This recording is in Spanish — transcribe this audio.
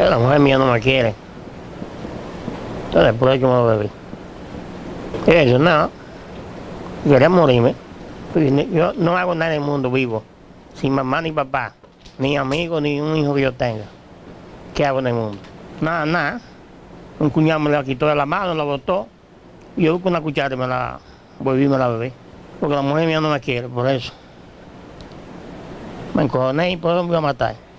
Eh, la mujer mía no me quiere. Entonces, por eso me bebí. Eso, nada. Quería morirme. Yo no hago nada en el mundo vivo, sin mamá ni papá, ni amigo, ni un hijo que yo tenga. ¿Qué hago en el mundo? Nada, nada. Un cuñado me la quitó de la mano, la botó. Y yo con una cuchara y me la volví y me la bebí. Porque la mujer mía no me quiere, por eso. Me encojoné y por eso me voy a matar.